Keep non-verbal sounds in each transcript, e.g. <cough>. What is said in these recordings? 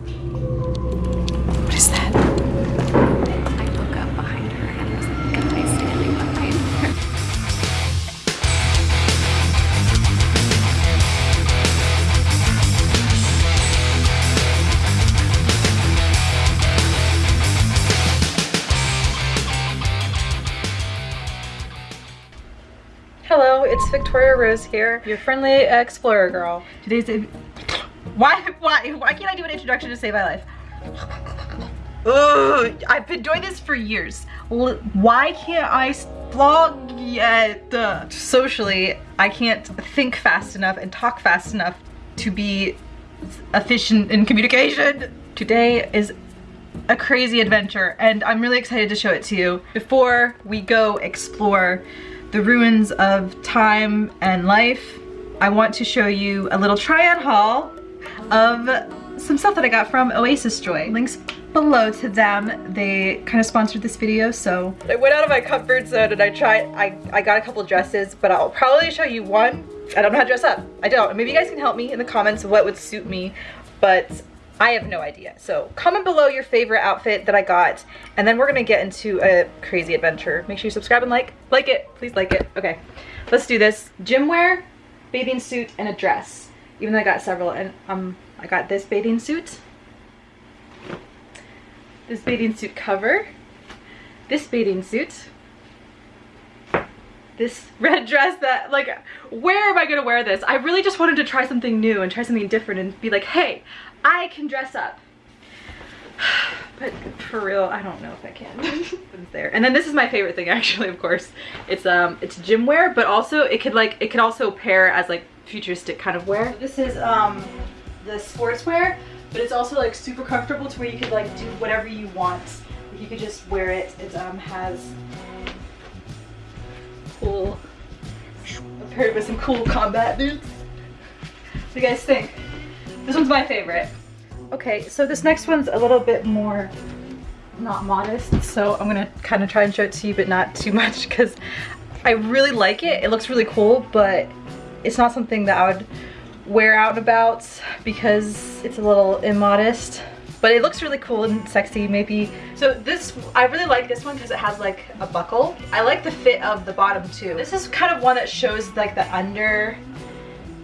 What is that? I look up behind her and there's a guy standing behind her. Hello, it's Victoria Rose here, your friendly explorer girl. Today's a why why why can't I do an introduction to save my life? Ugh, I've been doing this for years. Why can't I vlog yet? Socially, I can't think fast enough and talk fast enough to be efficient in communication. Today is a crazy adventure and I'm really excited to show it to you. Before we go explore the ruins of time and life, I want to show you a little try-on haul of some stuff that I got from Oasis Joy. Links below to them. They kind of sponsored this video, so I went out of my comfort zone and I tried, I, I got a couple dresses, but I'll probably show you one. I don't know how to dress up. I don't. Maybe you guys can help me in the comments what would suit me, but I have no idea. So comment below your favorite outfit that I got, and then we're gonna get into a crazy adventure. Make sure you subscribe and like. Like it, please like it. Okay, let's do this. Gym wear, bathing suit, and a dress. Even though I got several, and um, I got this bathing suit, this bathing suit cover, this bathing suit, this red dress that like where am I gonna wear this? I really just wanted to try something new and try something different and be like hey I can dress up. <sighs> But for real I don't know if I can. <laughs> There. And then this is my favorite thing <laughs> actually of course. It's um it's gym wear but also it could like it could also pair as like futuristic kind of wear. This is um the sportswear but it's also like super comfortable to where you could like do whatever you want. You could just wear it. It um has cool paired with some cool combat boots. What do you guys think? This one's my favorite. Okay so this next one's a little bit more not modest so i'm gonna kind of try and show it to you but not too <laughs> much because i really like it. It looks really cool but it's not something that i would wear out and about because it's a little immodest but it looks really cool and sexy maybe. So this i really like this one because it has like a buckle. I like the fit of the bottom too. This is kind of one that shows like the under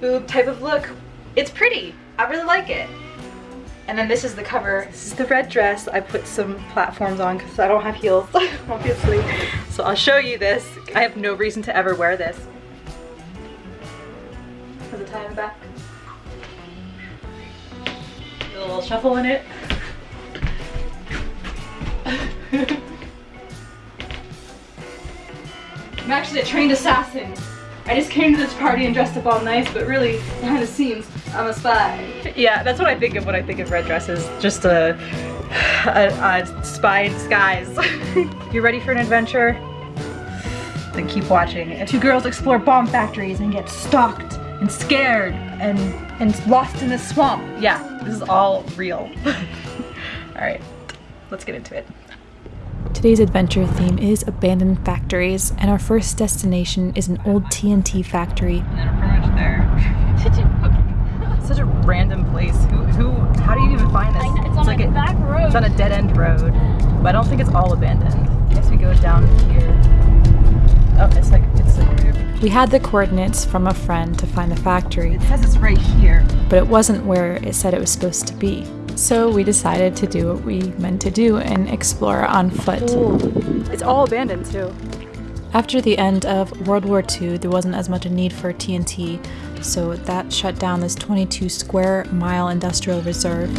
boob type of look. It's pretty. I really like it. And then this is the cover. This is the red dress i put some platforms on because i don't have heels <laughs> obviously. So i'll show you this. I have no reason to ever wear this has a tie in the back a little shuffle in it I'm actually a trained assassin. I just came to this party and dressed up all nice, but really, behind the scenes, I'm a spy. Yeah, that's what I think of when I think of red dresses. Just a, a, a spy in disguise. you ready for an adventure? Then keep watching. Two girls explore bomb factories and get stalked and scared and, and lost in the swamp. Yeah, this is all real. <laughs> all right, let's get into it. Today's adventure theme is abandoned factories, and our first destination is an old TNT factory. And then we're pretty much there. <laughs> Such a, random place. Who, who, how do you even find this? It's on like a back road. It's on a dead end road, but I don't think it's all abandoned. I guess we go down here. Oh, it's like, We had the coordinates from a friend to find the factory, it says it's right here. but it wasn't where it said it was supposed to be. So we decided to do what we meant to do and explore on foot. It's all abandoned too. After the end of World War II, there wasn't as much a need for TNT, so that shut down this 22 square mile industrial reserve.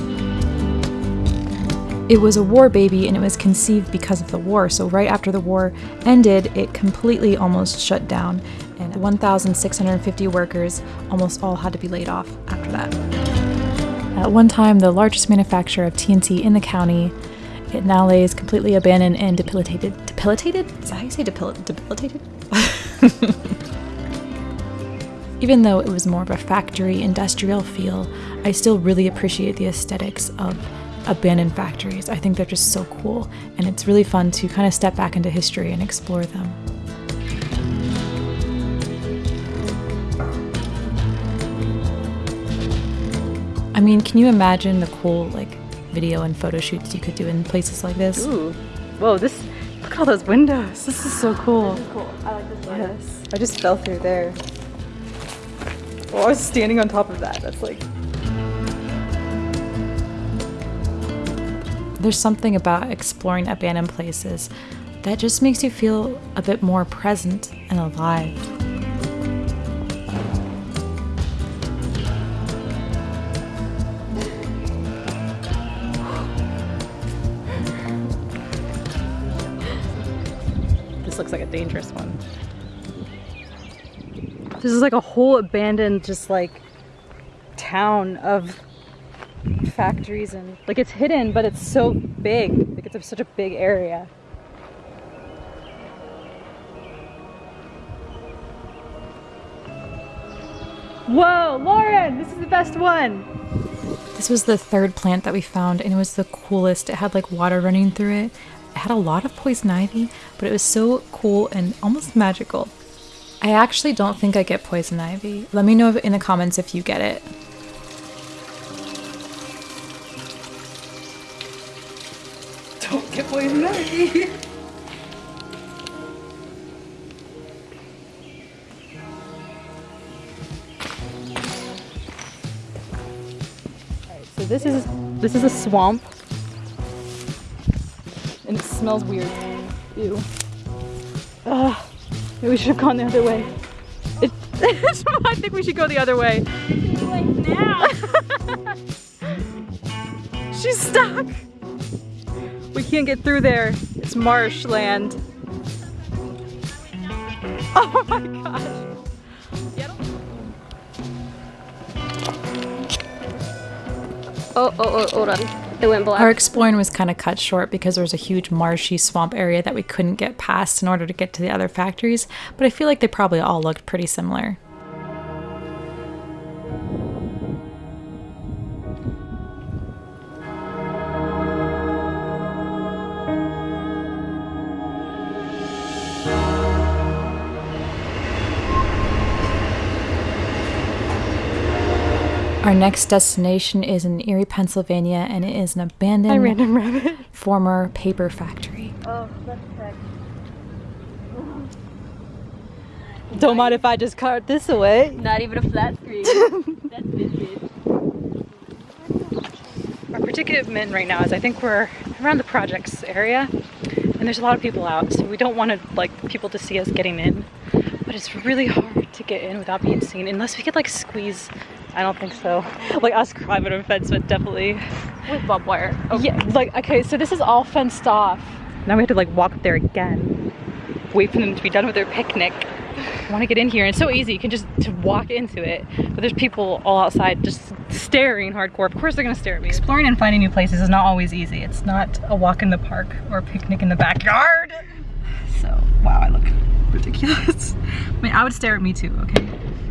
It was a war baby and it was conceived because of the war, so right after the war ended, it completely almost shut down, and 1,650 workers almost all had to be laid off after that. At one time, the largest manufacturer of TNT in the county, it now lays completely abandoned and debilitated. Debilitated? Is that how you say debil- debilitated? <laughs> Even though it was more of a factory industrial feel, I still really appreciate the aesthetics of abandoned factories. I think they're just so cool, and it's really fun to kind of step back into history and explore them. Mean, can you imagine the cool, like, video and photo shoots you could do in places like this. Ooh. Whoa, this, look at all those windows. This is so cool. Cool. I like this one. Yes. I just fell through there. Oh, I was standing on top of that. That's like, There's something about exploring abandoned places that just makes you feel a bit more present and alive. Dangerous one. This is like a whole abandoned, just like town of factories and like it's hidden, but it's so big. Like it's a, such a big area. Whoa, Lauren, this is the best one. This was the third plant that we found, and it was the coolest. It had like water running through it. It had a lot of poison ivy, but it was so cool and almost magical. I actually don't think I get poison ivy. Let me know in the comments if you get it. Don't get poison ivy. Alright, so this is this is a swamp. Smells weird. Ew. Ugh. Maybe we should have gone the other way. It, <laughs> I think we should go the other way. now. <laughs> She's stuck. We can't get through there. It's marshland. <laughs> Oh my gosh. Oh, oh, oh, hold on. It went black. Our exploring was kind of cut short because there was a huge marshy swamp area that we couldn't get past in order to get to the other factories, but I feel like they probably all looked pretty similar. Our next destination is in Erie, Pennsylvania, and it is an abandoned Random rabbit. former paper factory. Oh. Don't mind if I just cart this away. Not even a flat screen. <laughs> That's biscuit. Our predicament right now is I think we're around the projects area and there's a lot of people out so we don't want to like people to see us getting in but it's really hard to get in without being seen unless we could like squeeze I don't think so. Like us climbing a fence but definitely With barbed wire. Oh, yeah like okay so this is all fenced off. Now we have to like walk up there again. Wait for them to be done with their picnic. I want to get in here. And it's so easy. You can just to walk into it but there's people all outside just staring hardcore. Of course they're gonna stare at me. Exploring and finding new places is not always easy. It's not a walk in the park or a picnic in the backyard. So wow I look ridiculous. <laughs> I mean I would stare at me too okay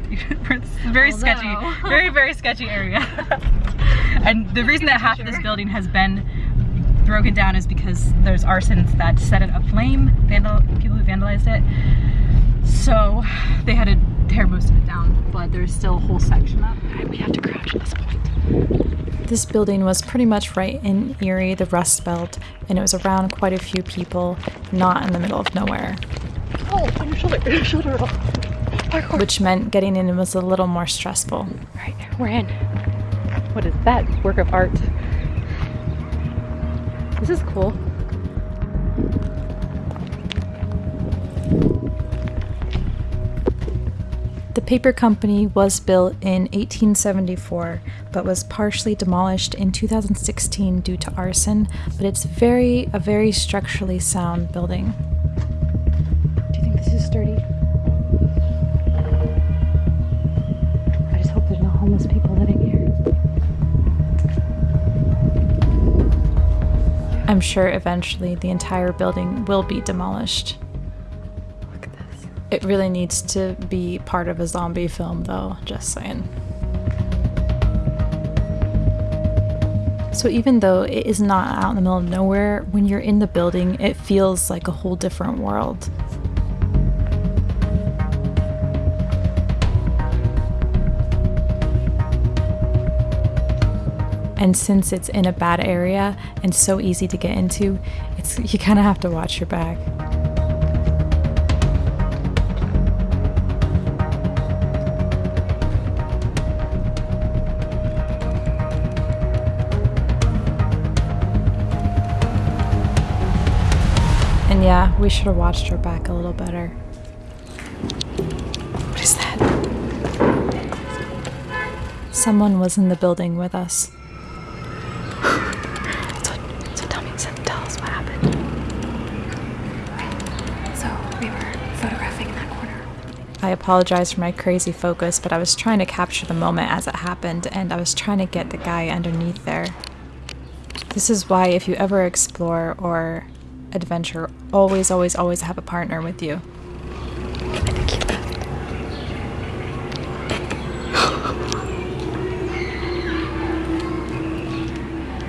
<laughs> very Oh, sketchy no. very very sketchy area <laughs> and the reason that half of this building has been broken down is because there's arsons that set it aflame vandal people who vandalized it so they had to tear most of it down, but there's still a whole section up. And we have to crouch at this point. This building was pretty much right in Erie, the Rust Belt, and it was around quite a few people, not in the middle of nowhere, Oh, on your shoulder, your <laughs> shoulder roll. Which meant getting in was a little more stressful. Right, we're in. What is that? Work of art. This is cool. The paper company was built in 1874, but was partially demolished in 2016 due to arson, but it's very a very structurally sound building. I'm sure eventually the entire building will be demolished. Look at this. It really needs to be part of a zombie film, though, just saying. So, even though it is not out in the middle of nowhere, when you're in the building, it feels like a whole different world. And since it's in a bad area and so easy to get into, it's you kind of have to watch your back. And yeah, we should have watched our back a little better. What is that? Someone was in the building with us. so, so tell me, so tell us what happened. So we were photographing in that corner. I apologize for my crazy focus, but I was trying to capture the moment as it happened, and I was trying to get the guy underneath there. This is why, if you ever explore or adventure, always, always, always have a partner with you.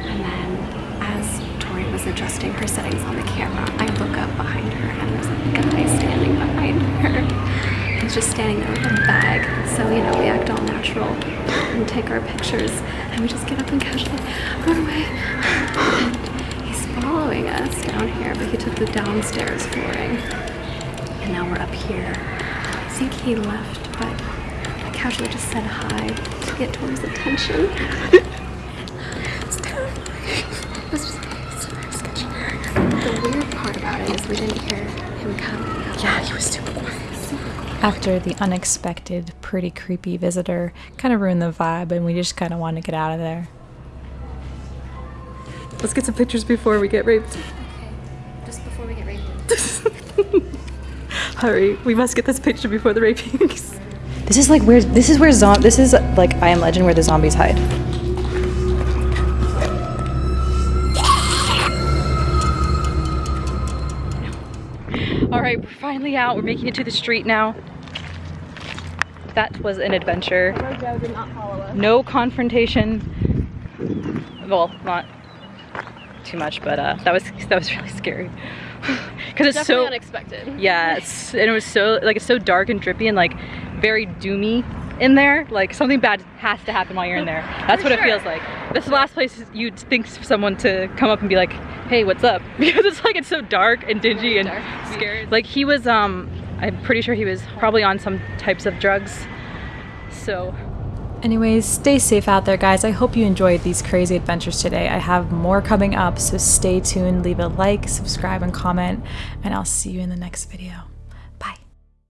And then, as Tori was adjusting her settings on the camera, I look up behind her and there's a guy standing behind her. He's just standing there with a bag. So, you know, we act all natural and take our pictures and we just get up and casually run away. And he's following us down here, but he took the downstairs flooring. And now we're up here. I think he left, but I casually just said hi to get Tori's attention. It was just very sketchy. The weird part about it is we didn't hear him coming. Yeah, he was quiet. After the unexpected, pretty creepy visitor kind of ruined the vibe, and we just kind of wanted to get out of there. Let's get some pictures before we get raped. Okay, just before we get raped. <laughs> Hurry, we must get this picture before the rapings. This is like where this is where zom this is like I Am Legend where the zombies hide. All right, we're finally out. We're making it to the street now. That was an adventure. No confrontation. Well, not too much, but uh, that was <laughs> that was really scary. <laughs> Because it's so unexpected. Yes, and it was so like it's so dark and drippy and like very doomy in there. Like something bad has to happen while you're in there. <laughs> That's what it feels like. This is the last place you'd think someone to come up and be like, "Hey, what's up?" <laughs> Because it's like it's so dark and dingy and scary. Like he was, um, I'm pretty sure he was probably on some types of drugs. So Anyways, stay safe out there, guys. I hope you enjoyed these crazy adventures today. I have more coming up, so stay tuned. Leave a like, subscribe, and comment, and I'll see you in the next video.